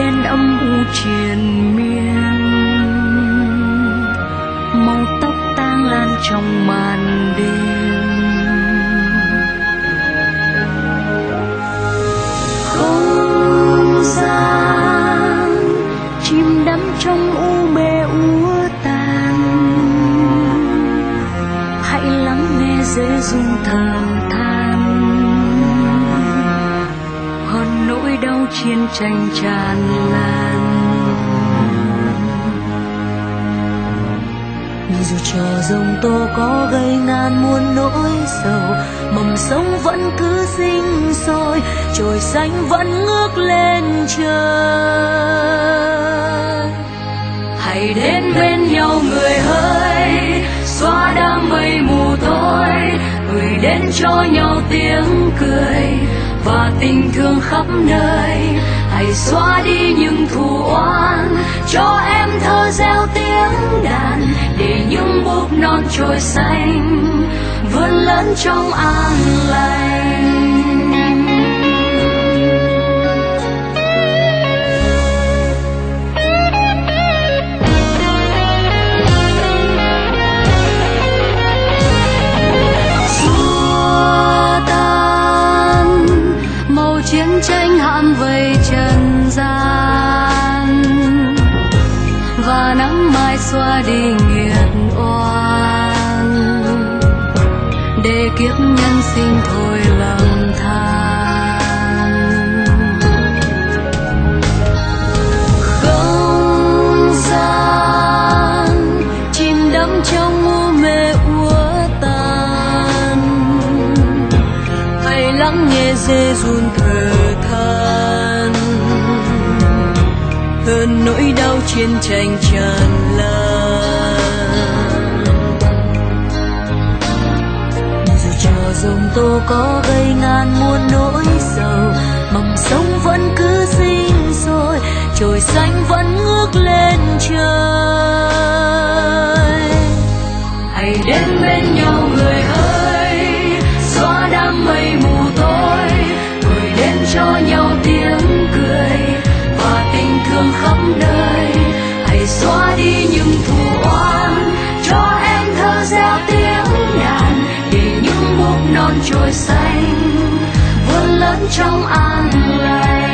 Đen âm u triền miên. Màu tóc tang lan trong màn đêm. Không gian chim đắm trong u mê úa tàn. Hãy lắng nghe dễ dung thở. Chiến tranh tràn lan. Dù cho rồng tố có gây nan muôn nỗi sầu, mầm sống vẫn cứ sinh sôi trồi xanh vẫn ngước lên trời. Hãy đến bên nhau người ơi, xóa đám mây mù tối gửi đến cho nhau tiếng cười và tình thương khắp nơi. Hãy xóa đi những thù oán cho em thơ gieo tiếng đàn. Để những búp non trồi xanh. Vươn lớn trong an lành. Xóa đi nghiệt oan. Để kiếp nhân sinh thôi lầm than. Không gian chìm đắm trong u mê úa tàn hãy lắng nghe dê run thở. than thêm nỗi đau chiến tranh tràn lan. Dù cho dòng tô có gây ngàn muôn nỗi sầu mầm sống vẫn cứ sinh sôi trời xanh vẫn ngước lên. Reo gieo tiếng đàn để những búp non trồi xanh vươn lớn trong an lành.